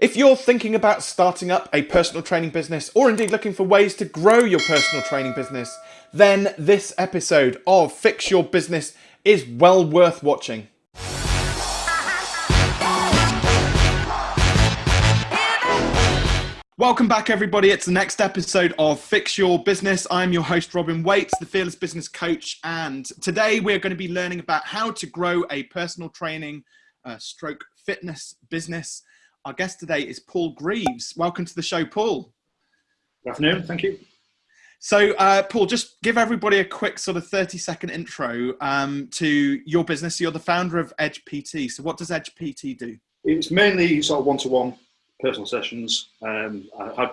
If you're thinking about starting up a personal training business or indeed looking for ways to grow your personal training business, then this episode of Fix Your Business is well worth watching. Welcome back, everybody. It's the next episode of Fix Your Business. I'm your host, Robin Waits, the Fearless Business Coach. And today we're going to be learning about how to grow a personal training uh, stroke fitness business. Our guest today is Paul Greaves. Welcome to the show, Paul. Good afternoon. Thank you. So, uh, Paul, just give everybody a quick sort of 30 second intro um, to your business. You're the founder of Edge PT. So, what does Edge PT do? It's mainly sort of one to one personal sessions. Um, I, I,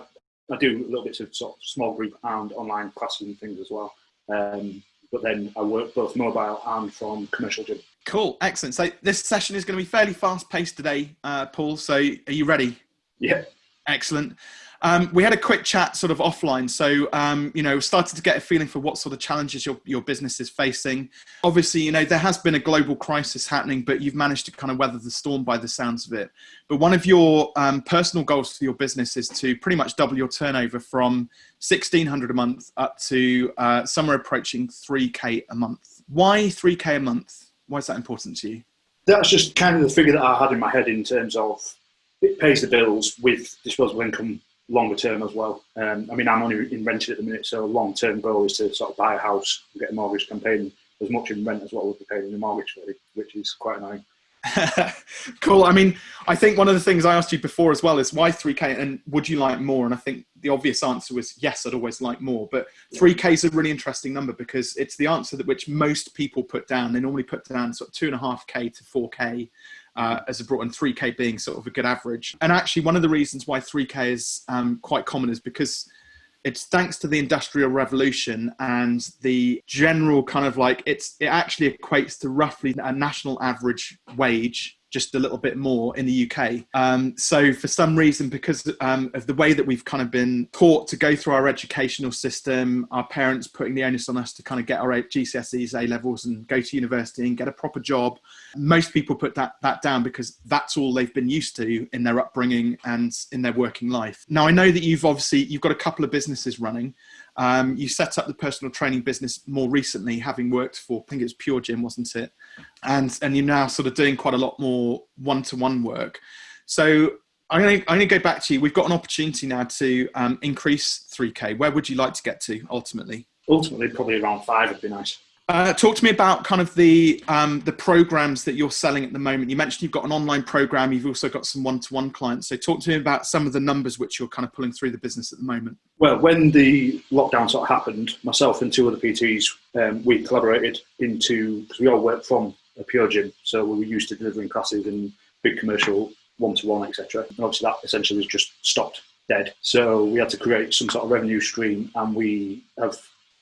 I, do little bits of sort of small group and online classes and things as well. Um, but then I work both mobile and from commercial gym. Cool, excellent. So this session is going to be fairly fast paced today, uh, Paul. So are you ready? Yeah. Excellent. Um, we had a quick chat sort of offline. So, um, you know, started to get a feeling for what sort of challenges your, your business is facing. Obviously, you know, there has been a global crisis happening, but you've managed to kind of weather the storm by the sounds of it. But one of your um, personal goals for your business is to pretty much double your turnover from 1600 a month up to uh, somewhere approaching 3K a month. Why 3K a month? Why is that important to you? That's just kind of the figure that I had in my head in terms of it pays the bills with disposable income longer term as well. Um, I mean, I'm only in rented at the minute, so a long term goal is to sort of buy a house and get a mortgage campaign as much in rent as what we'll be paying in the mortgage, really, which is quite annoying. cool. I mean, I think one of the things I asked you before as well is why 3K and would you like more? And I think the obvious answer was yes, I'd always like more. But 3K is a really interesting number because it's the answer that which most people put down. They normally put down sort of two and a half K to 4K uh, as a broad, and 3K being sort of a good average. And actually, one of the reasons why 3K is um, quite common is because it's thanks to the industrial revolution and the general kind of like it's it actually equates to roughly a national average wage just a little bit more in the UK. Um, so for some reason, because um, of the way that we've kind of been taught to go through our educational system, our parents putting the onus on us to kind of get our GCSEs, A levels, and go to university and get a proper job. Most people put that that down because that's all they've been used to in their upbringing and in their working life. Now I know that you've obviously you've got a couple of businesses running. Um, you set up the personal training business more recently, having worked for, I think it was Pure Gym, wasn't it? And and you're now sort of doing quite a lot more one-to-one work. So I'm going, to, go back to you. We've got an opportunity now to um, increase 3K. Where would you like to get to ultimately? Ultimately, probably around five would be nice. Uh, talk to me about kind of the um, the programs that you're selling at the moment. You mentioned you've got an online program. You've also got some one-to-one clients. So talk to me about some of the numbers which you're kind of pulling through the business at the moment. Well, when the lockdown sort of happened, myself and two other PTs, um, we collaborated into because we all work from a pure gym, so we were used to delivering classes and big commercial one-to-one, etc. And obviously that essentially was just stopped dead. So we had to create some sort of revenue stream, and we have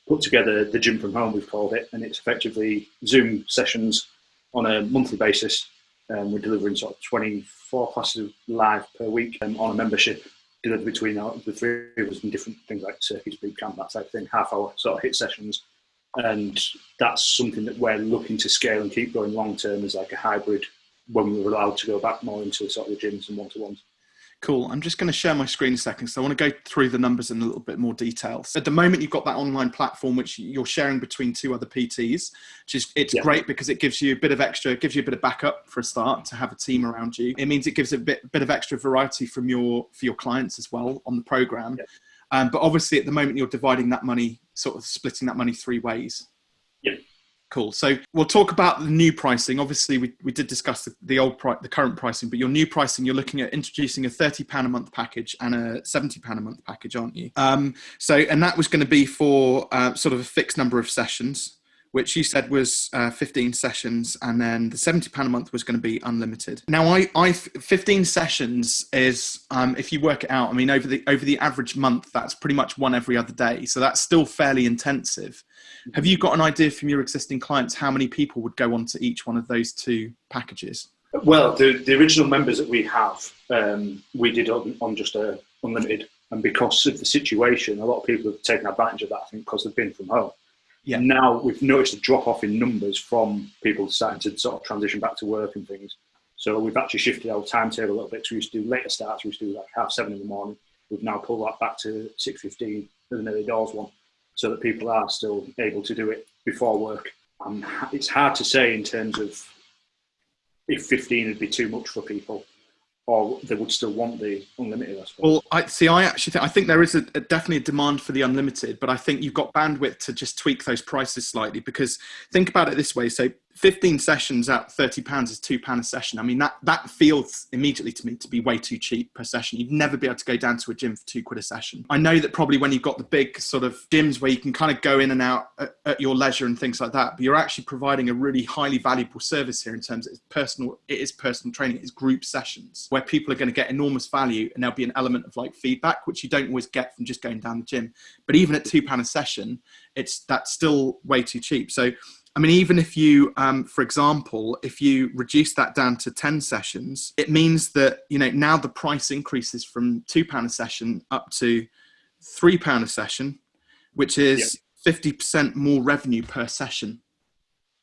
put together the gym from home, we've called it, and it's effectively Zoom sessions on a monthly basis. Um, we're delivering sort of 24 classes live per week um, on a membership delivered between the three of us in different things like circuits, boot camp, that type of thing, half hour sort of hit sessions. And that's something that we're looking to scale and keep going long term as like a hybrid when we are allowed to go back more into sort of the gyms and one to ones. Cool. I'm just going to share my screen a second. So I want to go through the numbers in a little bit more detail. So at the moment, you've got that online platform which you're sharing between two other PTs, which is it's yeah. great because it gives you a bit of extra, it gives you a bit of backup for a start to have a team around you. It means it gives a bit bit of extra variety from your for your clients as well on the program. Yeah. Um, but obviously, at the moment, you're dividing that money, sort of splitting that money three ways. Yeah. Cool. So we'll talk about the new pricing. Obviously, we, we did discuss the, the old price, the current pricing, but your new pricing, you're looking at introducing a thirty pound a month package and a seventy pound a month package, aren't you? Um, so, and that was going to be for uh, sort of a fixed number of sessions which you said was uh, 15 sessions, and then the 70 pound a month was going to be unlimited. Now, I, I 15 sessions is um, if you work it out. I mean, over the over the average month, that's pretty much one every other day. So that's still fairly intensive. Have you got an idea from your existing clients how many people would go onto each one of those two packages? Well, the, the original members that we have, um, we did on, on just a unlimited, and because of the situation, a lot of people have taken advantage of that. I think because they've been from home. Yeah. Now we've noticed a drop off in numbers from people starting to sort of transition back to work and things. So we've actually shifted our timetable a little bit. So we used to do later starts. We used to do like half seven in the morning. We've now pulled that back to six fifteen for the early doors one, so that people are still able to do it before work. Um, it's hard to say in terms of if fifteen would be too much for people or they would still want the unlimited. I suppose. Well, I see. I actually think I think there is a, a, definitely a demand for the unlimited, but I think you've got bandwidth to just tweak those prices slightly because think about it this way: so 15 sessions at 30 pounds is two pound a session. I mean, that, that feels immediately to me to be way too cheap per session. You'd never be able to go down to a gym for two quid a session. I know that probably when you've got the big sort of gyms where you can kind of go in and out at, at your leisure and things like that, but you're actually providing a really highly valuable service here in terms of it's personal, it is personal training, it's group sessions where people are going to get enormous value and there'll be an element of like feedback, which you don't always get from just going down the gym. But even at two pound a session, it's that's still way too cheap. So I mean, even if you, um, for example, if you reduce that down to 10 sessions, it means that, you know, now the price increases from £2 a session up to £3 a session, which is yeah. 50% more revenue per session.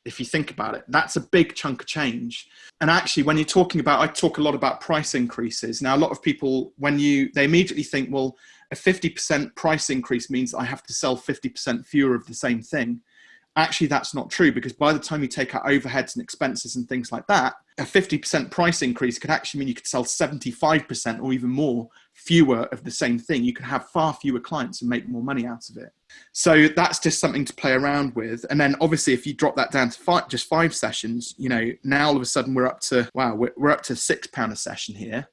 If you think about it, that's a big chunk of change. And actually, when you're talking about, I talk a lot about price increases. Now, a lot of people, when you, they immediately think, well, a 50% price increase means I have to sell 50% fewer of the same thing actually that's not true because by the time you take out overheads and expenses and things like that a 50% price increase could actually mean you could sell 75% or even more fewer of the same thing. You could have far fewer clients and make more money out of it. So that's just something to play around with. And then obviously if you drop that down to five, just five sessions you know now all of a sudden we're up to wow we're, we're up to six pound a session here.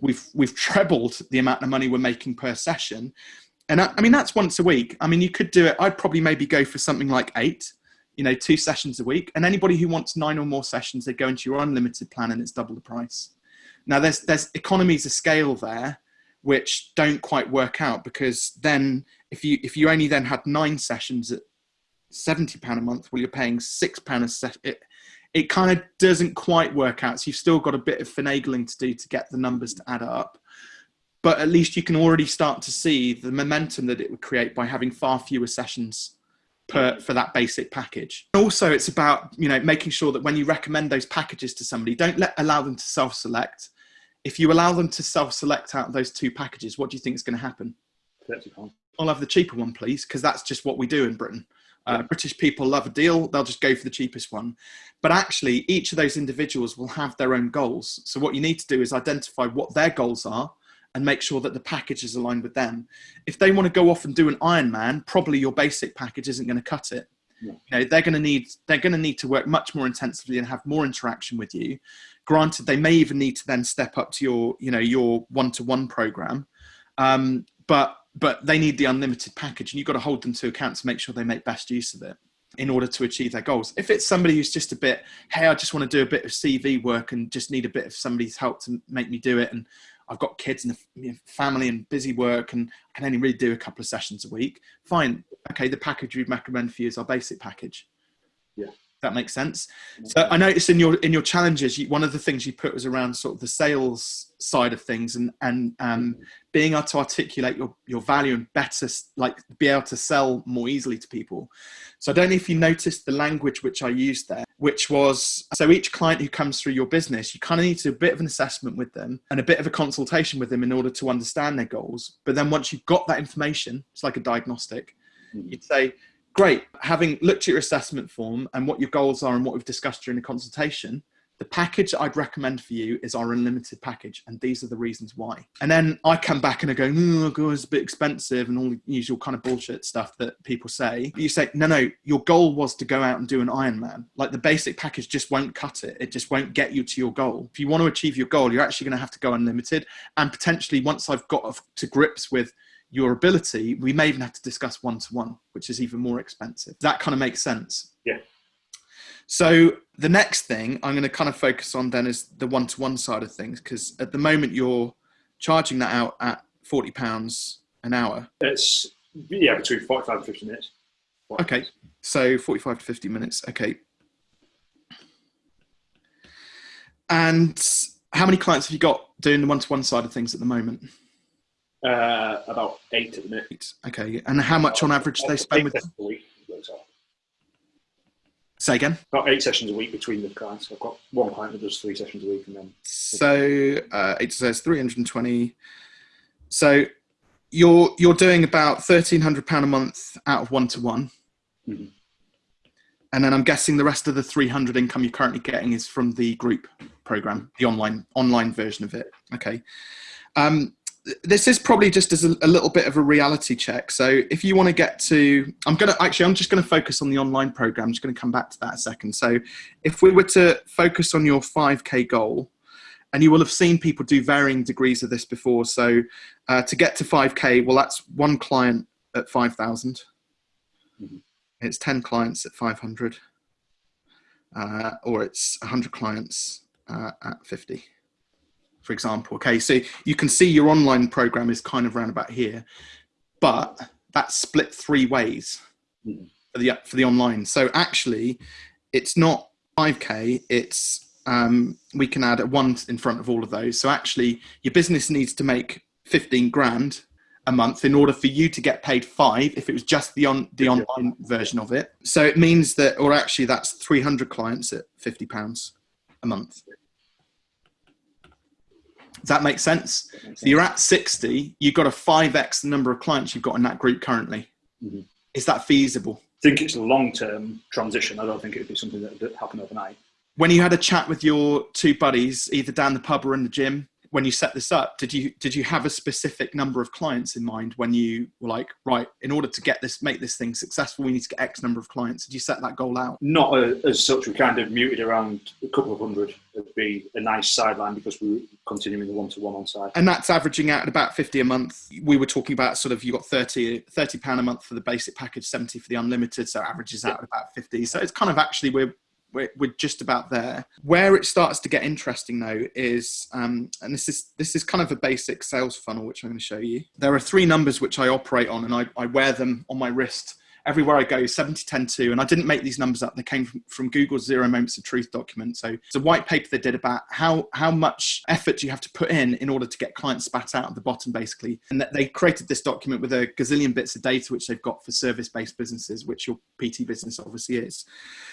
We've we've trebled the amount of money we're making per session and I, I, mean, that's once a week. I mean, you could do it. I'd probably maybe go for something like eight, you know, two sessions a week. And anybody who wants nine or more sessions, they go into your unlimited plan and it's double the price. Now, there's, there's economies of scale there which don't quite work out because then if you, if you only then had nine sessions at 70 pound a month, well, you're paying six pound a set. It, it kind of doesn't quite work out. So you've still got a bit of finagling to do to get the numbers to add up but at least you can already start to see the momentum that it would create by having far fewer sessions per for that basic package. Also, it's about you know making sure that when you recommend those packages to somebody, don't let allow them to self-select. If you allow them to self-select out those two packages, what do you think is going to happen? I'll have the cheaper one, please, because that's just what we do in Britain. Uh, British people love a deal, they'll just go for the cheapest one. But actually, each of those individuals will have their own goals. So, what you need to do is identify what their goals are and make sure that the package is aligned with them. If they want to go off and do an Ironman, probably your basic package isn't going to cut it. Yeah. You know, they're going to need they're going to need to work much more intensively and have more interaction with you. Granted, they may even need to then step up to your you know your one to one program, um, but but they need the unlimited package, and you've got to hold them to account to make sure they make best use of it in order to achieve their goals. If it's somebody who's just a bit, hey, I just want to do a bit of CV work and just need a bit of somebody's help to make me do it, and I've got kids and family and busy work, and I can only really do a couple of sessions a week. Fine, okay. The package we'd recommend for you is our basic package. Yeah, that makes sense. So I noticed in your in your challenges, you, one of the things you put was around sort of the sales side of things and and um, being able to articulate your your value and better like be able to sell more easily to people. So I don't know if you noticed the language which I used there which was so each client who comes through your business, you kind of need to do a bit of an assessment with them and a bit of a consultation with them in order to understand their goals. But then once you've got that information, it's like a diagnostic, mm-hmm. you'd say, Great, having looked at your assessment form and what your goals are and what we've discussed during the consultation, the package I'd recommend for you is our unlimited package, and these are the reasons why. And then I come back and I go, oh, God, it's a bit expensive, and all the usual kind of bullshit stuff that people say. You say, no, no, your goal was to go out and do an Ironman. Like the basic package just won't cut it. It just won't get you to your goal. If you want to achieve your goal, you're actually going to have to go unlimited. And potentially, once I've got to grips with your ability, we may even have to discuss one to one, which is even more expensive. That kind of makes sense. Yeah. So the next thing I'm going to kind of focus on then is the one-to-one side of things because at the moment you're charging that out at forty pounds an hour. It's yeah between forty-five and fifty minutes. Okay, so forty-five to fifty minutes. Okay. And how many clients have you got doing the one-to-one side of things at the moment? Uh, about eight at the minute. Okay, and how much on average do they spend with? Say again. About eight sessions a week between the clients. I've got one client that does three sessions a week, and then so uh, it says 320. So you're you're doing about thirteen hundred pound a month out of one to one, and then I'm guessing the rest of the three hundred income you're currently getting is from the group program, the online online version of it. Okay. Um, this is probably just as a, a little bit of a reality check. So if you want to get to, I'm gonna actually I'm just going to focus on the online program. I'm just going to come back to that a second. So if we were to focus on your 5k goal, and you will have seen people do varying degrees of this before. So uh, to get to 5k, well, that's one client at 5,000. Mhm. It's 10 clients at 500, uh, or it's 100 clients uh, at 50, for example. Okay, so you can see your online program is kind of round about here, but that's split three ways for the for the online. So actually, it's not 5k. It's um, we can add a one in front of all of those. So actually, your business needs to make 15 grand a month in order for you to get paid five if it was just the on the online version of it. So it means that, or actually, that's 300 clients at 50 pounds a month. Does that make sense? that makes So you're at 60, you've got a 5x the number of clients you've got in that group currently. Mhm. Is that feasible? I think it's a long-term transition. I don't think it'd be something that would happen overnight. When you had a chat with your two buddies, either down the pub or in the gym, when you set this up, did you did you have a specific number of clients in mind when you were like, right, in order to get this, make this thing successful, we need to get X number of clients? Did you set that goal out? Not uh as such. We kind of muted around a couple of hundred. It'd be a nice sideline because we were continuing the one-to-one on side. And that's averaging out at about 50 a month. We were talking about sort of you got 30 30 pound a month for the basic package, 70 for the unlimited, so it averages out at about 50. So it's kind of actually we're we're, we're just about there. Where it starts to get interesting though is, um, and this is this is kind of a basic sales funnel which I'm going to show you. There are three numbers which I operate on, and I, I wear them on my wrist everywhere I go 70, 10, 2. And I didn't make these numbers up. They came from, from Google's Zero Moments of Truth document. So it's a white paper they did about how, how much effort you have to put in in order to get clients spat out at the bottom, basically. And that they created this document with a gazillion bits of data which they've got for service based businesses, which your PT business obviously is.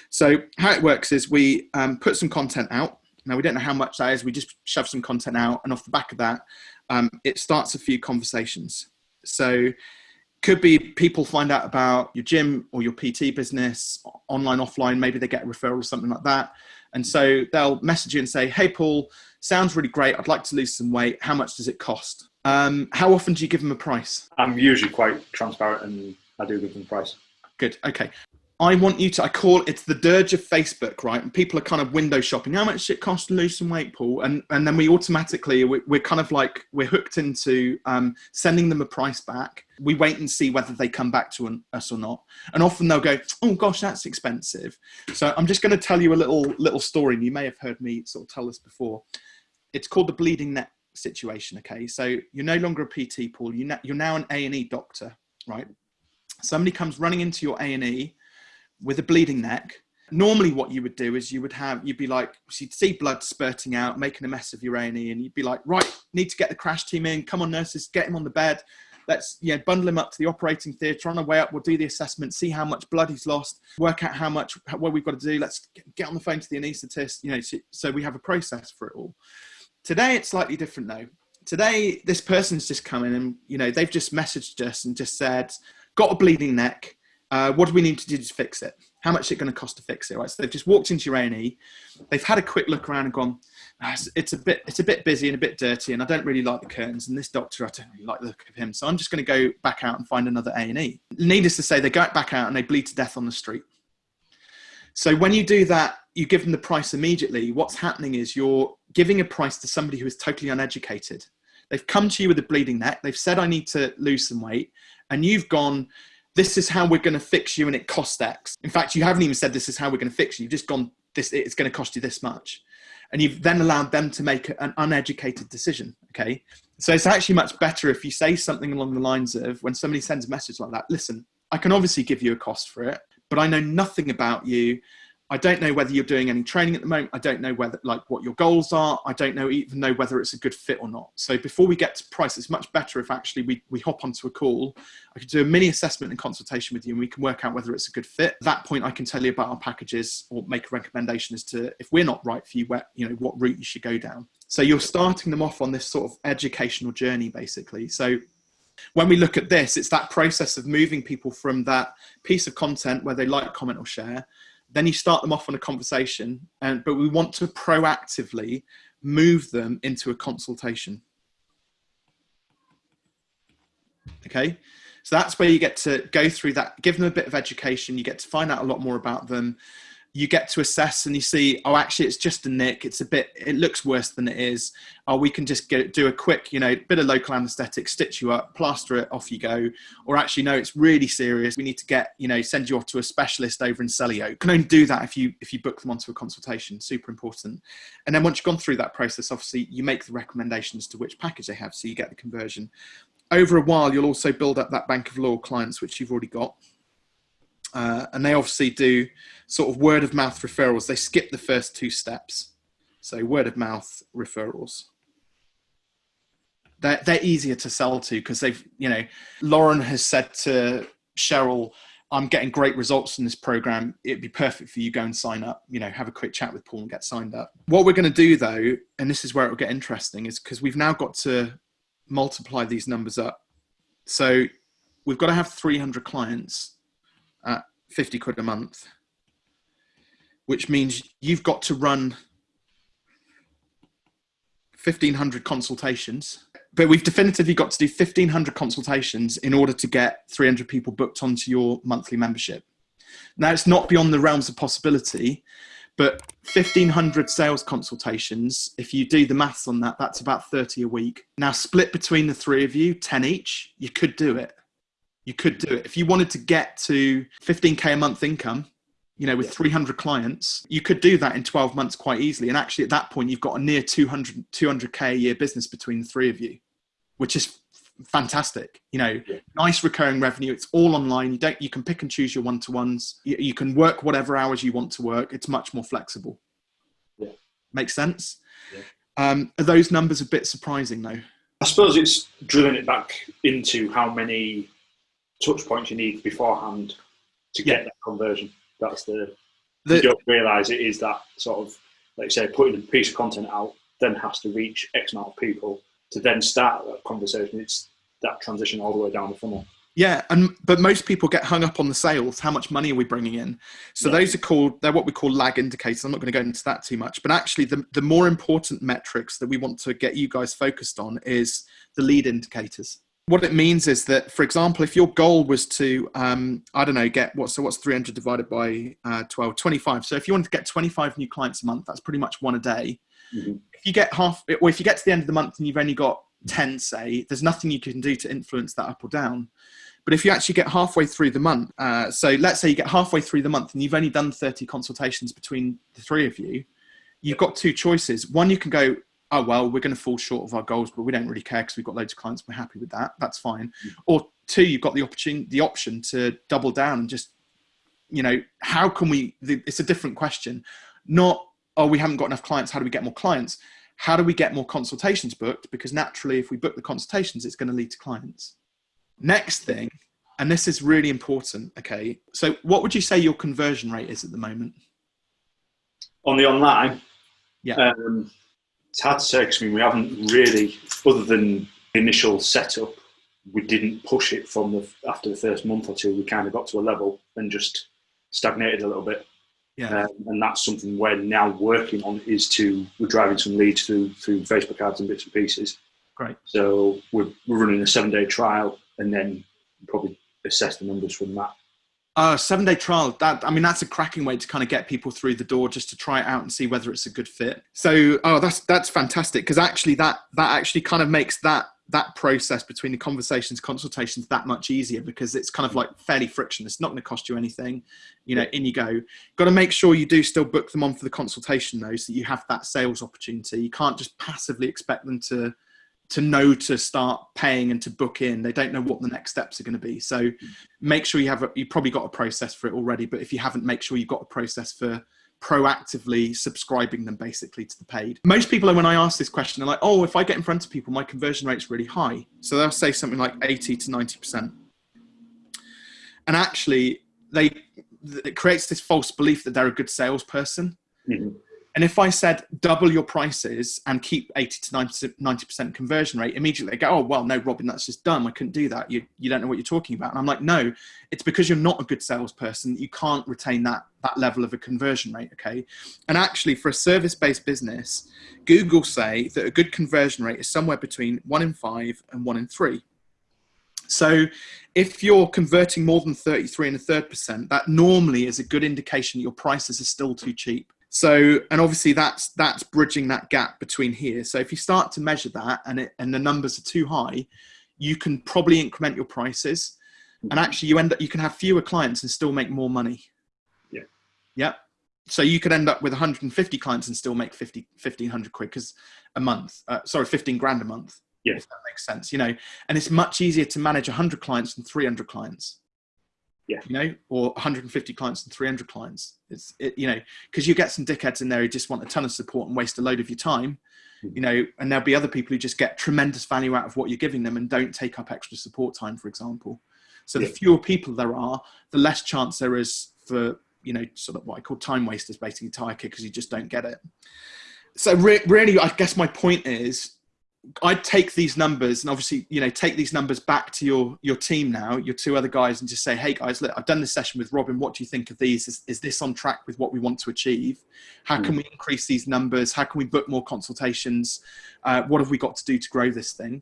So how it works is we um, put some content out. Now we don't know how much that is. We just shove some content out, and off the back of that, um, it starts a few conversations. So could be people find out about your gym or your PT business, online, offline. Maybe they get a referral or something like that, and so they'll message you and say, "Hey, Paul, sounds really great. I'd like to lose some weight. How much does it cost? Um, how often do you give them a price? I'm usually quite transparent and I do give them a price. Good. Okay. I want you to, I call it's the dirge of Facebook, right? And people are kind of window shopping. How much it cost to lose some weight, Paul? And, and then we automatically, we, we're kind of like, we're hooked into um, sending them a price back. We wait and see whether they come back to an, us or not. And often they'll go, oh gosh, that's expensive. So I'm just going to tell you a little, little story. And you may have heard me sort of tell this before. It's called the bleeding neck situation. Okay. So you're no longer a PT, Paul. You you're now an A&E doctor, right? Somebody comes running into your A&E with a bleeding neck. Normally what you would do is you would have you'd be like you'd see blood spurting out making a mess of your A&E and you'd be like right need to get the crash team in. Come on nurses get him on the bed. Let's yeah bundle him up to the operating theatre. On the way up we'll do the assessment see how much blood he's lost work out how much what we've got to do. Let's get on the phone to the anaesthetist you know so, so we have a process for it all. Today it's slightly different though. Today this person's just come in and you know they've just messaged us and just said got a bleeding neck uh, what do we need to do to fix it? How much is it going to cost to fix it? Right. So they've just walked into your A&E, they've had a quick look around and gone, "Ah, it's, it's a bit, it's a bit busy and a bit dirty, and I don't really like the curtains. And this doctor, I don't really like the look of him, so I'm just going to go back out and find another A&E. Needless to say, they go back out and they bleed to death on the street. So when you do that, you give them the price immediately. What's happening is you're giving a price to somebody who is totally uneducated. They've come to you with a bleeding neck. They've said, I need to lose some weight. And you've gone, this is how we're going to fix you and it costs X. In fact, you haven't even said this is how we're going to fix you. You've just gone, this it's going to cost you this much. And you've then allowed them to make an uneducated decision. Okay. So it's actually much better if you say something along the lines of when somebody sends a message like that, listen, I can obviously give you a cost for it, but I know nothing about you. I don't know whether you're doing any training at the moment. I don't know whether like what your goals are. I don't know even know whether it's a good fit or not. So before we get to price, it's much better if actually we, we hop onto a call. I could do a mini assessment and consultation with you and we can work out whether it's a good fit. At that point, I can tell you about our packages or make a recommendation as to if we're not right for you, where, you know, what route you should go down. So you're starting them off on this sort of educational journey, basically. So when we look at this, it's that process of moving people from that piece of content where they like, comment, or share then you start them off on a conversation and but we want to proactively move them into a consultation. Okay? So that's where you get to go through that give them a bit of education you get to find out a lot more about them you get to assess and you see, oh, actually, it's just a nick. It's a bit, it looks worse than it is. Oh, we can just get do a quick, you know, bit of local anesthetic, stitch you up, plaster it, off you go. Or actually, no, it's really serious. We need to get, you know, send you off to a specialist over in Selly Oak. can only do that if you if you book them onto a consultation. Super important. And then once you've gone through that process, obviously, you make the recommendations to which package they have, so you get the conversion. Over a while, you'll also build up that bank of loyal clients, which you've already got. Uh, and they obviously do sort of word of mouth referrals. They skip the first two steps. So word of mouth referrals. They're, they're easier to sell to because they've, you know, Lauren has said to Cheryl, I'm getting great results from this program. It'd be perfect for you. Go and sign up, you know, have a quick chat with Paul and get signed up. What we're going to do though, and this is where it will get interesting, is because we've now got to multiply these numbers up. So we've got to have 300 clients at 50 quid a month, which means you've got to run 1500 consultations. But we've definitively got to do 1500 consultations in order to get 300 people booked onto your monthly membership. Now, it's not beyond the realms of possibility, but 1500 sales consultations, if you do the maths on that, that's about 30 a week. Now, split between the three of you, 10 each, you could do it you could do it. If you wanted to get to 15K a month income, you know, with 300 clients, you could do that in 12 months quite easily. And actually, at that point, you've got a near 200, 200K a year business between the three of you, which is fantastic. You know, yeah. nice recurring revenue. It's all online. You don't, you can pick and choose your one to ones. You, you, can work whatever hours you want to work. It's much more flexible. Yeah. Makes sense? Yeah. Um, are those numbers a bit surprising though? I suppose it's drilling it back into how many touch points you need beforehand to get yeah. that conversion. That's the, the you don't realise it is that sort of like you say putting a piece of content out then has to reach X amount of people to then start that conversation. It's that transition all the way down the funnel. Yeah, and but most people get hung up on the sales. How much money are we bringing in? So yeah. those are called they're what we call lag indicators. I'm not going to go into that too much, but actually the the more important metrics that we want to get you guys focused on is the lead indicators what it means is that, for example, if your goal was to, um, I don't know, get what, so what's 300 divided by uh, 12, 25. So if you wanted to get 25 new clients a month, that's pretty much one a day. Mm-hmm. If you get half, or if you get to the end of the month and you've only got 10, say, there's nothing you can do to influence that up or down. But if you actually get halfway through the month, uh, so let's say you get halfway through the month and you've only done 30 consultations between the three of you, you've got two choices. One, you can go, oh well we're going to fall short of our goals but we don't really care because we've got loads of clients we're happy with that that's fine. Mm. or two you've got the opportunity the option to double down and just you know how can we it's a different question. Not oh we haven't got enough clients how do we get more clients? How do we get more consultations booked? Because naturally if we book the consultations it's going to lead to clients. Next thing and this is really important okay so what would you say your conversion rate is at the moment? On the online? Yeah. Um, it's hard to say because I mean we haven't really, other than the initial setup, we didn't push it from the after the first month or two. We kind of got to a level and just stagnated a little bit. Yeah. Um, and that's something we're now working on is to we're driving some leads through through Facebook ads and bits and pieces. Great. So we're, we're running a seven day trial and then probably assess the numbers from that. Uh, seven day trial. That I mean, that's a cracking way to kind of get people through the door just to try it out and see whether it's a good fit. So, oh, that's that's fantastic because actually that that actually kind of makes that that process between the conversations consultations that much easier because it's kind of like fairly frictionless it's not going to cost you anything you know in you go got to make sure you do still book them on for the consultation though so you have that sales opportunity you can't just passively expect them to to know to start paying and to book in. They don't know what the next steps are going to be. So make sure you have you probably got a process for it already, but if you haven't, make sure you've got a process for proactively subscribing them basically to the paid. Most people, when I ask this question, are like, oh, if I get in front of people, my conversion rate's really high. So they'll say something like 80 to 90%. And actually, they it creates this false belief that they're a good salesperson. Mm-hmm. And if I said double your prices and keep 80 to 90% conversion rate, immediately they go, oh, well, no, Robin, that's just dumb. I couldn't do that. You, you don't know what you're talking about. And I'm like, no, it's because you're not a good salesperson. You can't retain that, that level of a conversion rate. Okay. And actually, for a service based business, Google say that a good conversion rate is somewhere between one in five and one in three. So if you're converting more than 33 and a third percent, that normally is a good indication that your prices are still too cheap. So, and obviously that's that's bridging that gap between here. So if you start to measure that and it, and the numbers are too high, you can probably increment your prices, and actually you end up you can have fewer clients and still make more money. Yeah. Yep. So you could end up with 150 clients and still make 50 1500 quid because a month. Uh, sorry, 15 grand a month. Yeah. If that makes sense, you know, and it's much easier to manage 100 clients than 300 clients yeah. you know, or 150 clients and 300 clients. It's, it, you know, because you get some dickheads in there who just want a ton of support and waste a load of your time, mm-hmm. you know, and there'll be other people who just get tremendous value out of what you're giving them and don't take up extra support time, for example. So yeah. the fewer people there are, the less chance there is for, you know, sort of what I call time wasters, basically tire kickers, you just don't get it. So re- really, I guess my point is I'd take these numbers and obviously, you know, take these numbers back to your your team now, your two other guys, and just say, "Hey guys, look, I've done this session with Robin. What do you think of these? Is, is this on track with what we want to achieve? How can hmm. we increase these numbers? How can we book more consultations? Uh, what have we got to do to grow this thing?"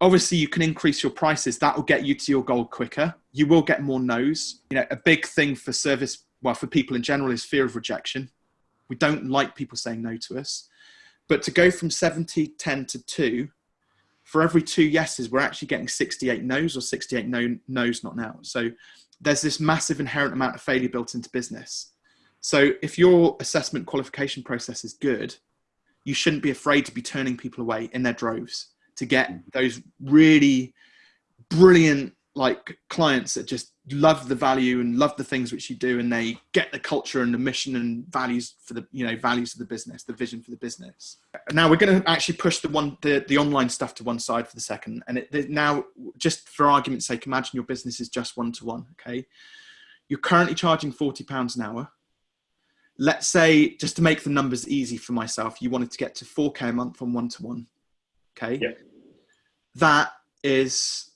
Obviously, you can increase your prices. That will get you to your goal quicker. You will get more no's. You know, a big thing for service, well, for people in general, is fear of rejection. We don't like people saying no to us but to go from 70, 10 to 2, for every two yeses, we're actually getting 68 no's or 68 no, no's not now. So there's this massive inherent amount of failure built into business. So if your assessment qualification process is good, you shouldn't be afraid to be turning people away in their droves to get mm. those really brilliant like clients that just love the value and love the things which you do and they get the culture and the mission and values for the you know values of the business the vision for the business. Now we're going to actually push the one the, the online stuff to one side for the second and it, now just for argument's sake imagine your business is just one to one okay? You're currently charging 40 pounds an hour. Let's say just to make the numbers easy for myself you wanted to get to 4k a month on one to one okay? Yeah. that is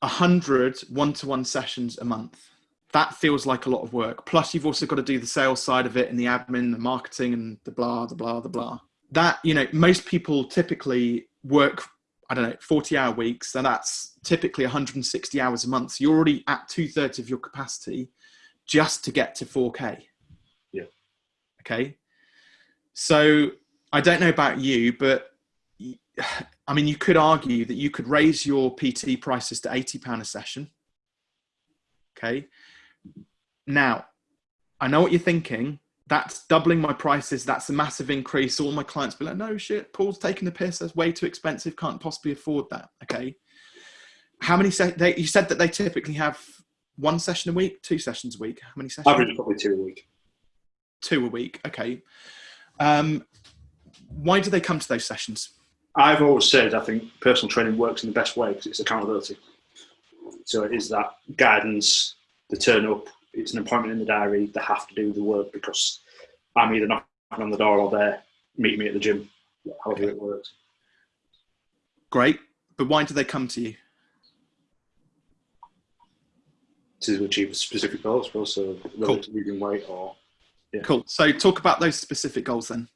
100 one-to-one sessions a month. That feels like a lot of work. Plus you've also got to do the sales side of it and the admin the marketing and the blah the blah the blah. That you know most people typically work i don't know 40 hour weeks. And that's typically 160 hours a month. So you're already at two-thirds of your capacity just to get to 4k yeah. Okay? So i don't know about you but I mean, you could argue that you could raise your PT prices to eighty pound a session. Okay. Now, I know what you're thinking. That's doubling my prices. That's a massive increase. All my clients be like, "No shit, Paul's taking the piss. That's way too expensive. Can't possibly afford that." Okay. How many? Se- they, you said that they typically have one session a week, two sessions a week. How many sessions? Average probably two a week. Two a week. Okay. Um, why do they come to those sessions? I've always said I think personal training works in the best way because it's accountability. So it is that guidance, the turn up, it's an appointment in the diary, they have to do the work because I'm either knocking on the door or they're meeting me at the gym, however okay. it works. Great. But why do they come to you? To achieve a specific goal, I suppose, so cool. losing weight or. Yeah. Cool. So talk about those specific goals then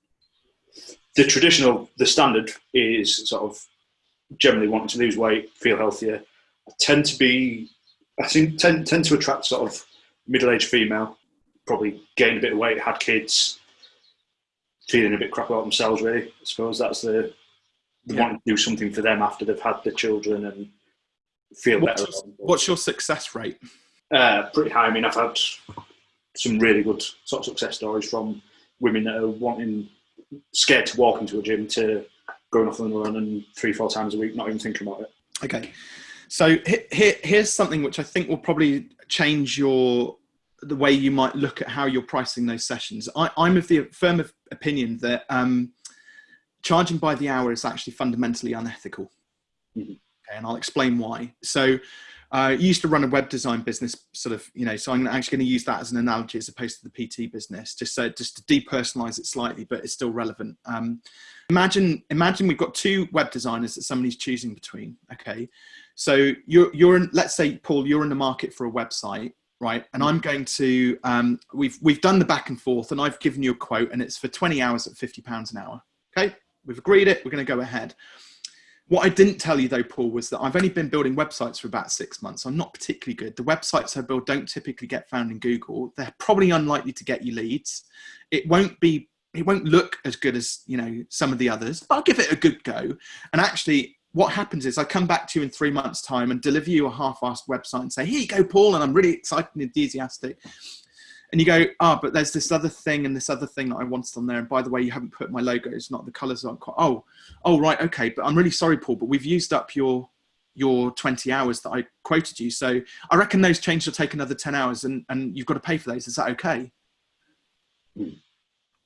the traditional, the standard is sort of generally wanting to lose weight, feel healthier. I tend to be, I think, tend, tend to attract sort of middle-aged female, probably gained a bit of weight, had kids, feeling a bit crap about themselves. Really, I suppose that's the they yeah. want to do something for them after they've had their children and feel what's better. Your, what's your success rate? Uh, pretty high. I mean, I've had some really good sort of success stories from women that are wanting scared to walk into a gym to going off on the run and three, four times a week, not even thinking about it. Okay. So here, here's something which I think will probably change your the way you might look at how you're pricing those sessions. I, am of the firm of opinion that um, charging by the hour is actually fundamentally unethical. Mm-hmm. Okay, and I'll explain why. So, I used to run a web design business, sort of, you know, so I'm actually going to use that as an analogy as opposed to the PT business, just so just to depersonalize it slightly, but it's still relevant. Um, imagine, imagine we've got two web designers that somebody's choosing between. Okay, so you're, you're in, let's say, Paul, you're in the market for a website, right? And I'm going to, um, we've, we've done the back and forth and I've given you a quote and it's for 20 hours at 50 pounds an hour. Okay, we've agreed it, we're going to go ahead. What I didn't tell you though, Paul, was that I've only been building websites for about six months. I'm not particularly good. The websites I build don't typically get found in Google. They're probably unlikely to get you leads. It won't be, it won't look as good as, you know, some of the others, but I'll give it a good go. And actually what happens is I come back to you in three months time and deliver you a half-assed website and say, here you go, Paul. And I'm really excited and enthusiastic and you go, ah, oh, but there's this other thing and this other thing that I wanted on there. And by the way, you haven't put my logos, not the colors aren't quite, oh, oh, right. Okay. But I'm really sorry, Paul, but we've used up your, your 20 hours that I quoted you. So I reckon those changes will take another 10 hours and, and you've got to pay for those. Is that okay? Mm.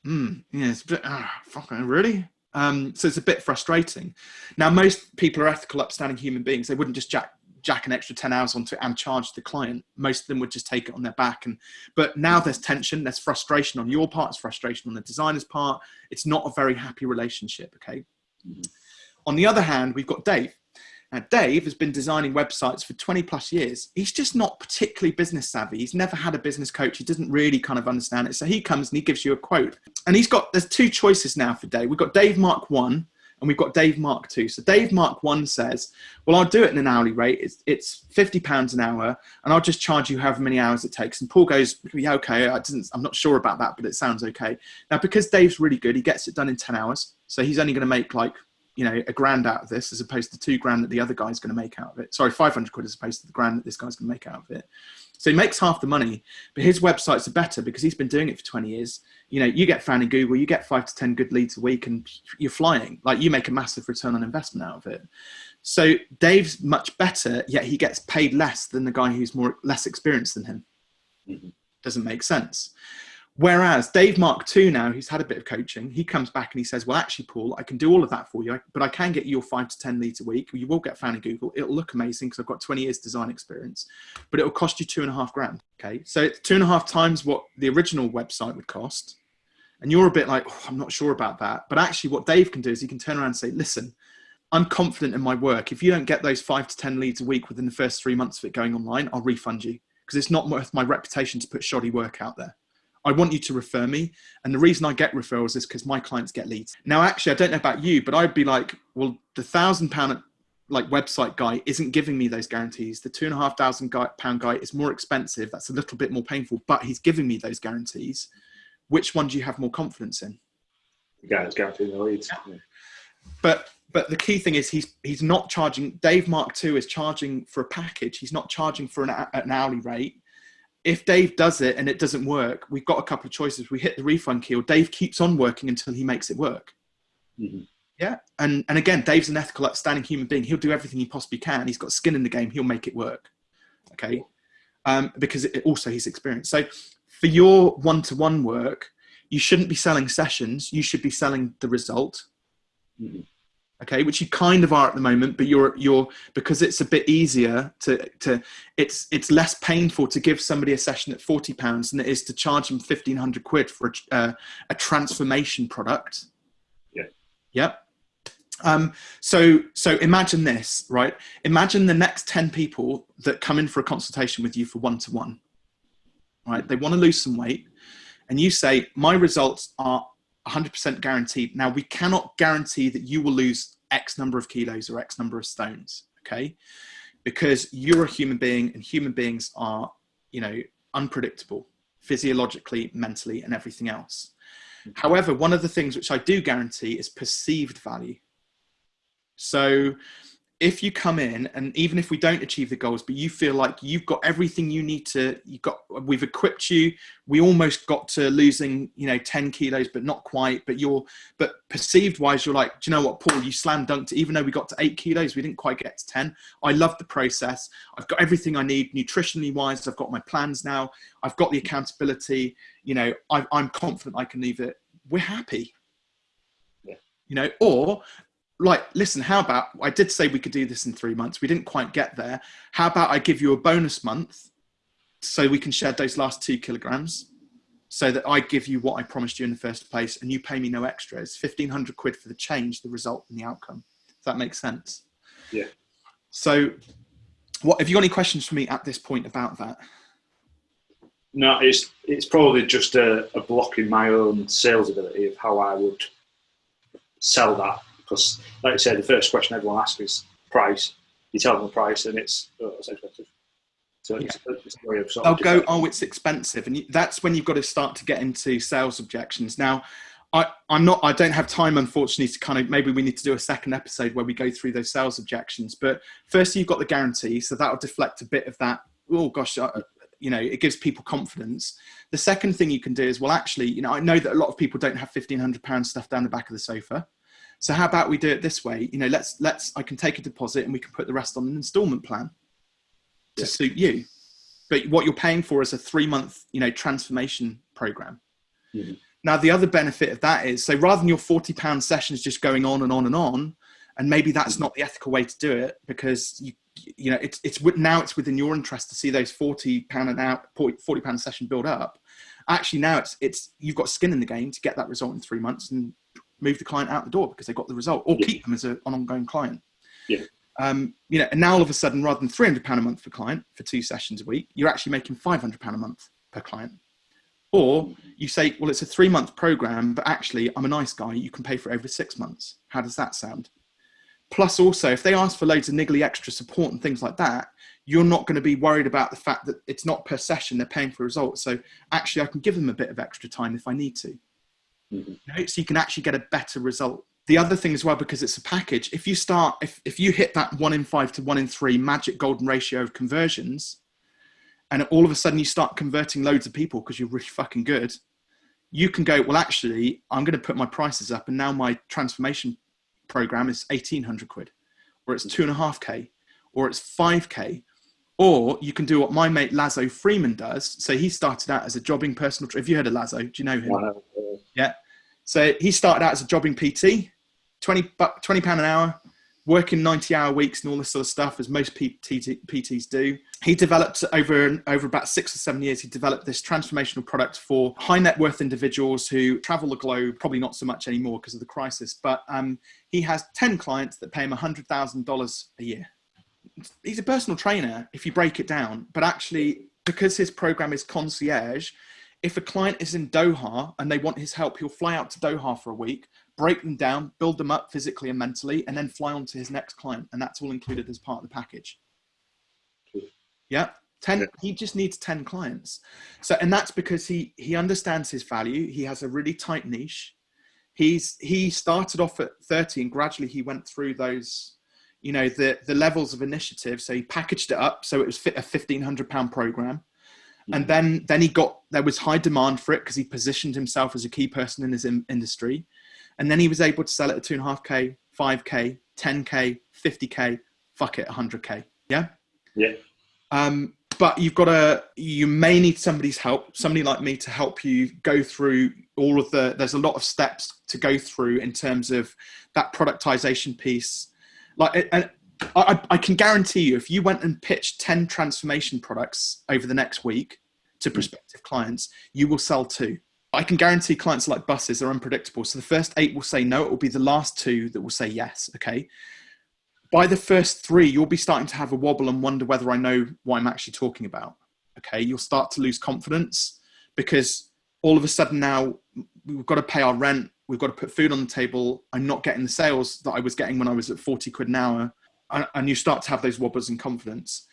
Mm, yeah, it's a bit, ah, fucking really? Um, so it's a bit frustrating. Now, most people are ethical, upstanding human beings. They wouldn't just jack jack an extra 10 hours onto it and charge the client most of them would just take it on their back. And but now there's tension there's frustration on your part it's frustration on the designer's part. It's not a very happy relationship okay? Mm -hmm. on the other hand we've got dave. Now dave has been designing websites for 20 plus years. He's just not particularly business savvy. He's never had a business coach. He doesn't really kind of understand it. So he comes and he gives you a quote. And he's got there's two choices now for dave. We've got dave mark one and we've got Dave Mark two. So Dave Mark one says, well, I'll do it in an hourly rate. It's, it's 50 pounds an hour and I'll just charge you however many hours it takes. And Paul goes, yeah, okay. I didn't, I'm not sure about that, but it sounds okay. Now, because Dave's really good, he gets it done in 10 hours. So he's only going to make like, you know, a grand out of this as opposed to two grand that the other guy's going to make out of it. Sorry, 500 quid as opposed to the grand that this guy's going to make out of it. So he makes half the money, but his websites are better because he's been doing it for 20 years. You know, you get found in Google, you get five to 10 good leads a week and you're flying. Like you make a massive return on investment out of it. So Dave's much better, yet he gets paid less than the guy who's more less experienced than him. Mm -hmm. Doesn't make sense. Whereas Dave Mark II now, who's had a bit of coaching, he comes back and he says, well, actually, Paul, I can do all of that for you, but I can get you your five to 10 leads a week. You will get found in Google. It'll look amazing because I've got 20 years design experience, but it'll cost you two and a half grand. Okay. So it's two and a half times what the original website would cost. And you're a bit like, oh, I'm not sure about that. But actually what Dave can do is he can turn around and say, listen, I'm confident in my work. If you don't get those five to 10 leads a week within the first three months of it going online, I'll refund you because it's not worth my reputation to put shoddy work out there. I want you to refer me. And the reason I get referrals is because my clients get leads. Now, actually, I don't know about you, but I'd be like, well, the thousand pound like website guy isn't giving me those guarantees. The two and a half thousand pound guy is more expensive. That's a little bit more painful, but he's giving me those guarantees. Which one do you have more confidence in? Yeah, it's guaranteeing the leads. Yeah. But but the key thing is he's he's not charging. Dave Mark II is charging for a package. He's not charging for an, an hourly rate if Dave does it and it doesn't work, we've got a couple of choices. We hit the refund key, or Dave keeps on working until he makes it work. Mm -hmm. Yeah, and and again, Dave's an ethical, upstanding human being. He'll do everything he possibly can. He's got skin in the game. He'll make it work. Okay, um, because it, also he's experienced. So for your one-to-one -one work, you shouldn't be selling sessions. You should be selling the result. Mm -hmm okay which you kind of are at the moment but you're you're because it's a bit easier to to it's it's less painful to give somebody a session at 40 pounds than it is to charge them 1500 quid for a, uh, a transformation product. Yeah. Yep. Um, so so imagine this right? Imagine the next 10 people that come in for a consultation with you for one-to-one -one, right? They want to lose some weight and you say my results are 100% guaranteed. Now, we cannot guarantee that you will lose X number of kilos or X number of stones, okay? Because you're a human being and human beings are, you know, unpredictable physiologically, mentally, and everything else. However, one of the things which I do guarantee is perceived value. So if you come in and even if we don't achieve the goals but you feel like you've got everything you need to you got we've equipped you. We almost got to losing you know 10 kilos but not quite but you're but perceived wise you're like do you know what paul you slam dunked even though we got to 8 kilos we didn't quite get to 10 i love the process. I've got everything i need nutritionally wise. I've got my plans now. I've got the accountability. You know i i'm confident i can leave it. We're happy. You know or like, listen, how about I did say we could do this in three months. We didn't quite get there. How about I give you a bonus month so we can shed those last two kilograms so that I give you what I promised you in the first place and you pay me no extra. It's 1500 quid for the change, the result and the outcome. Does that make sense? Yeah. So what, have you got any questions for me at this point about that? No, it's, it's probably just a, a block in my own sales ability of how I would sell that because, like I said, the first question everyone asks is price. You tell them the price, and it's oh, it's expensive. So yeah. it's a way of sort They'll go, oh, it's expensive, and you, that's when you've got to start to get into sales objections. Now, I, I'm not. I don't have time, unfortunately, to kind of. Maybe we need to do a second episode where we go through those sales objections. But first, you've got the guarantee, so that will deflect a bit of that. Oh gosh, uh, you know, it gives people confidence. The second thing you can do is, well, actually, you know, I know that a lot of people don't have fifteen hundred pounds stuff down the back of the sofa. So how about we do it this way? You know, let's let's I can take a deposit and we can put the rest on an installment plan to yeah. suit you. But what you're paying for is a three month, you know, transformation program. Mm-hmm. Now the other benefit of that is so rather than your 40 pound sessions just going on and on and on, and maybe that's mm-hmm. not the ethical way to do it because you you know it's it's now it's within your interest to see those 40 pound an hour 40 pound session build up actually now it's it's you've got skin in the game to get that result in three months and move the client out the door because they got the result, or yeah. keep them as a, an ongoing client. Yeah. Um, you know, and now all of a sudden, rather than three hundred pound a month for client for two sessions a week, you're actually making five hundred pound a month per client. Or you say, well, it's a three month program, but actually, I'm a nice guy. You can pay for it over six months. How does that sound? Plus, also, if they ask for loads of niggly extra support and things like that, you're not going to be worried about the fact that it's not per session; they're paying for results. So actually, I can give them a bit of extra time if I need to. Mm-hmm. So you can actually get a better result. The other thing as well, because it's a package, if you start, if, if you hit that one in five to one in three magic golden ratio of conversions, and all of a sudden you start converting loads of people because you're really fucking good, you can go, well, actually, I'm going to put my prices up, and now my transformation program is 1800 quid, or it's two and a half K, or it's 5K. Or you can do what my mate Lazo Freeman does. So he started out as a jobbing personal. Have you heard of Lazo? Do you know him? Yeah. So he started out as a jobbing PT, 20, 20 pound an hour, working 90 hour weeks and all this sort of stuff, as most PTs do. He developed over, over about six or seven years, he developed this transformational product for high net worth individuals who travel the globe, probably not so much anymore because of the crisis, but um, he has 10 clients that pay him $100,000 a year. He's a personal trainer if you break it down, but actually, because his program is concierge, if a client is in Doha and they want his help, he'll fly out to Doha for a week, break them down, build them up physically and mentally, and then fly on to his next client. And that's all included as part of the package. Yeah. 10 he just needs 10 clients so and that's because he he understands his value he has a really tight niche he's he started off at 30 and gradually he went through those you know the the levels of initiative so he packaged it up so it was fit a 1500 pound program and then then he got there was high demand for it because he positioned himself as a key person in his in, industry. And then he was able to sell it at two and a half k 5k 10k 50k fuck it 100k yeah? Yeah. Um, but you've got to you may need somebody's help somebody like me to help you go through all of the there's a lot of steps to go through in terms of that productization piece. Like and I, I, can guarantee you, if you went and pitched 10 transformation products over the next week to hmm. prospective clients, you will sell two. I can guarantee clients like buses are unpredictable. So the first eight will say no, it will be the last two that will say yes. Okay. By the first three, you'll be starting to have a wobble and wonder whether I know what I'm actually talking about. Okay. You'll start to lose confidence because all of a sudden now we've got to pay our rent. We've got to put food on the table. I'm not getting the sales that I was getting when I was at 40 quid an hour and you start to have those wobbles in confidence.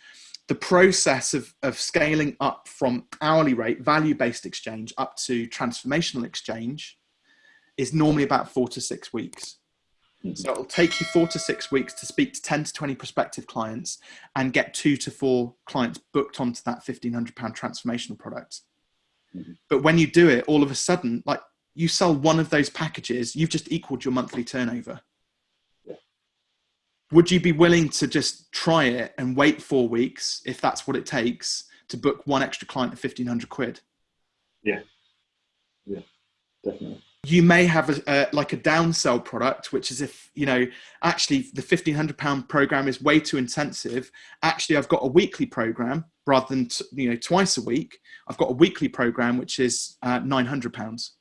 The process of, of scaling up from hourly rate, value based exchange, up to transformational exchange is normally about four to six weeks. So it'll take you four to six weeks to speak to 10 to 20 prospective clients and get two to four clients booked onto that £1,500 transformational product. Mm-hmm. But when you do it, all of a sudden, like you sell one of those packages, you've just equaled your monthly turnover. Would you be willing to just try it and wait four weeks if that's what it takes to book one extra client at 1500 quid? Yeah. Yeah, definitely. You may have a, a, like a downsell product which is if you know actually the 1500 pound program is way too intensive. Actually i've got a weekly program rather than t- you know twice a week. I've got a weekly program which is uh, 900 pounds.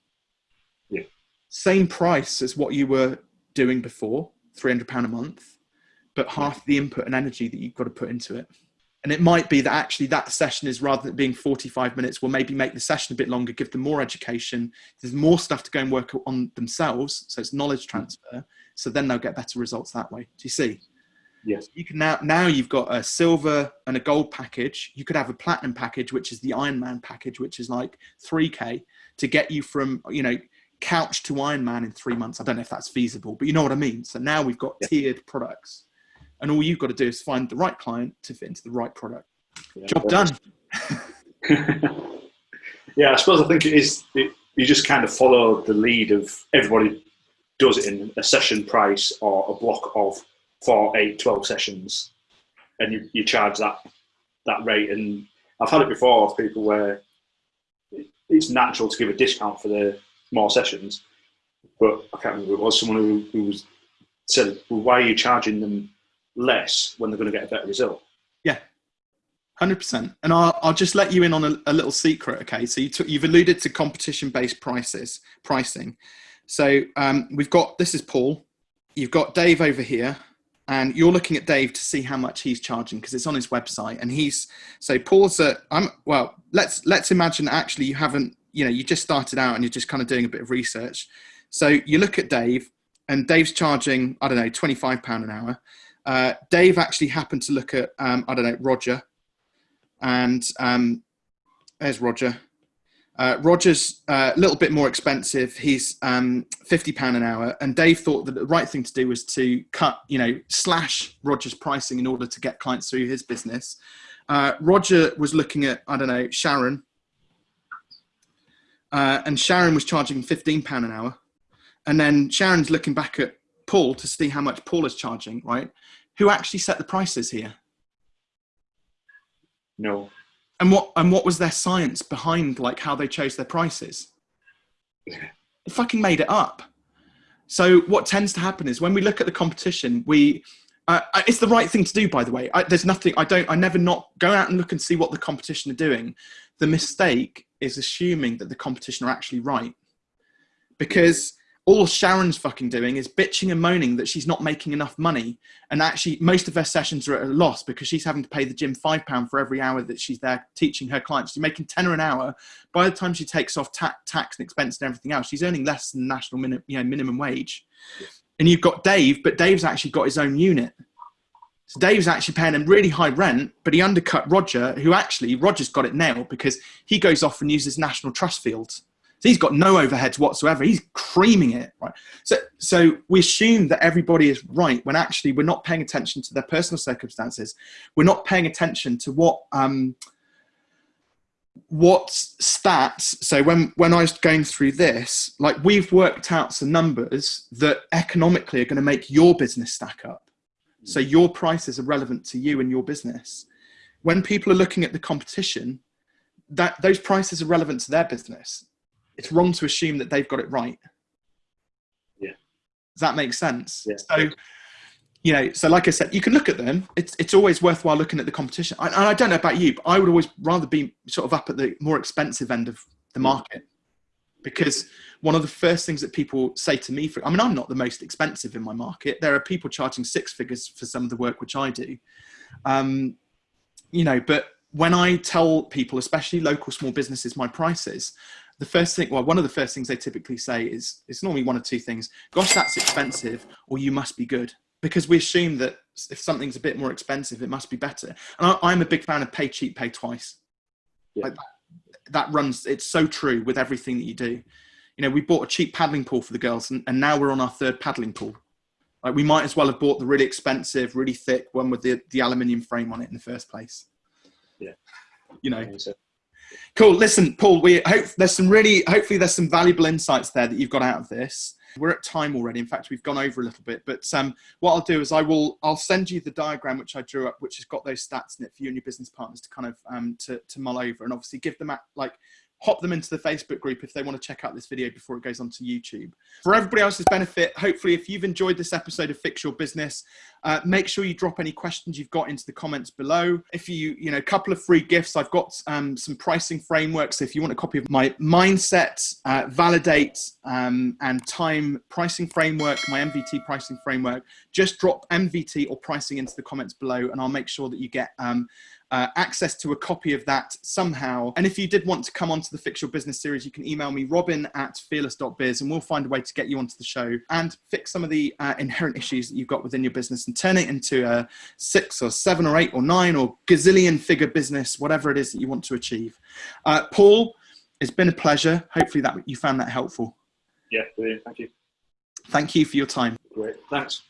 Yeah. Same price as what you were doing before 300 pound a month but half the input and energy that you've got to put into it. And it might be that actually that session is rather than being 45 minutes we'll maybe make the session a bit longer give them more education. There's more stuff to go and work on themselves so it's knowledge transfer. So then they'll get better results that way. Do you see? Yes. You can now now you've got a silver and a gold package. You could have a platinum package which is the ironman package which is like 3k to get you from you know couch to ironman in three months. I don't know if that's feasible but you know what i mean. So now we've got yeah. tiered products and all you've got to do is find the right client to fit into the right product. Yeah, Job done. yeah, I suppose I think it is. It, you just kind of follow the lead of everybody does it in a session price or a block of four, eight, 12 sessions, and you, you charge that that rate. And I've had it before of people where it's natural to give a discount for the more sessions, but I can't remember it was someone who, who was said, "Well, why are you charging them less when they're going to get a better result. Yeah, hundred percent. And I'll, I'll just let you in on a, a little secret. Okay, so you took, you've alluded to competition-based prices pricing. So um, we've got this is Paul. You've got Dave over here, and you're looking at Dave to see how much he's charging because it's on his website. And he's so Paul's a I'm well. Let's let's imagine actually you haven't you know you just started out and you're just kind of doing a bit of research. So you look at Dave, and Dave's charging I don't know twenty five pound an hour. Uh, Dave actually happened to look at, um, I don't know, Roger. And um, there's Roger. Uh, Roger's uh, a little bit more expensive. He's um, £50 an hour. And Dave thought that the right thing to do was to cut, you know, slash Roger's pricing in order to get clients through his business. Uh, Roger was looking at, I don't know, Sharon. Uh, and Sharon was charging £15 an hour. And then Sharon's looking back at Paul to see how much Paul is charging, right? Who actually set the prices here? No. And what and what was their science behind like how they chose their prices? They fucking made it up. So what tends to happen is when we look at the competition, we uh, it's the right thing to do, by the way. I, there's nothing I don't. I never not go out and look and see what the competition are doing. The mistake is assuming that the competition are actually right, because all Sharon's fucking doing is bitching and moaning that she's not making enough money. And actually, most of her sessions are at a loss because she's having to pay the gym five pound for every hour that she's there teaching her clients. She's making tenner an hour. By the time she takes off ta- tax and expense and everything else, she's earning less than national minimum, you know, minimum wage. And you've got Dave, but Dave's actually got his own unit. So Dave's actually paying him really high rent, but he undercut Roger, who actually Roger's got it nailed because he goes off and uses national trust fields. So he's got no overheads whatsoever. He's creaming it, right? So, so we assume that everybody is right when actually we're not paying attention to their personal circumstances. We're not paying attention to what um, what stats. So when when I was going through this, like we've worked out some numbers that economically are going to make your business stack up. So your prices are relevant to you and your business. When people are looking at the competition, that those prices are relevant to their business it's wrong to assume that they've got it right. Yeah. Does that make sense? Yeah. So, you know, so like I said, you can look at them. It's it's always worthwhile looking at the competition. I, and I don't know about you, but I would always rather be sort of up at the more expensive end of the mm. market because one of the first things that people say to me for i mean i'm not the most expensive in my market there are people charging six figures for some of the work which i do um, you know but when i tell people especially local small businesses my prices the first thing, well, one of the first things they typically say is it's normally one of two things. Gosh, that's expensive, or you must be good. Because we assume that if something's a bit more expensive, it must be better. And I, am a big fan of pay cheap, pay twice. Yeah. Like that runs, it's so true with everything that you do. You know, we bought a cheap paddling pool for the girls, and, and now we're on our third paddling pool. Like we might as well have bought the really expensive, really thick one with the, the aluminium frame on it in the first place. Yeah. You know. Cool. Listen, Paul, we hope there's some really, hopefully there's some valuable insights there that you've got out of this. We're at time already. In fact, we've gone over a little bit, but um, what I'll do is I will, I'll send you the diagram which I drew up, which has got those stats in it for you and your business partners to kind of, um, to, to mull over and obviously give them at, like hop them into the Facebook group if they want to check out this video before it goes onto YouTube. For everybody else's benefit, hopefully if you've enjoyed this episode of Fix Your Business, uh, make sure you drop any questions you've got into the comments below. If you, you know, a couple of free gifts, I've got um, some pricing frameworks. if you want a copy of my mindset, uh, validate um, and time pricing framework, my MVT pricing framework, just drop MVT or pricing into the comments below and I'll make sure that you get um, uh, access to a copy of that somehow. And if you did want to come onto the Fix Your Business series, you can email me robin at fearless.biz and we'll find a way to get you onto the show and fix some of the uh, inherent issues that you've got within your business and turn it into a six or seven or eight or nine or gazillion figure business, whatever it is that you want to achieve. Uh, Paul, it's been a pleasure. Hopefully that you found that helpful. Yeah, brilliant. Thank you. Thank you for your time. Great. Thanks.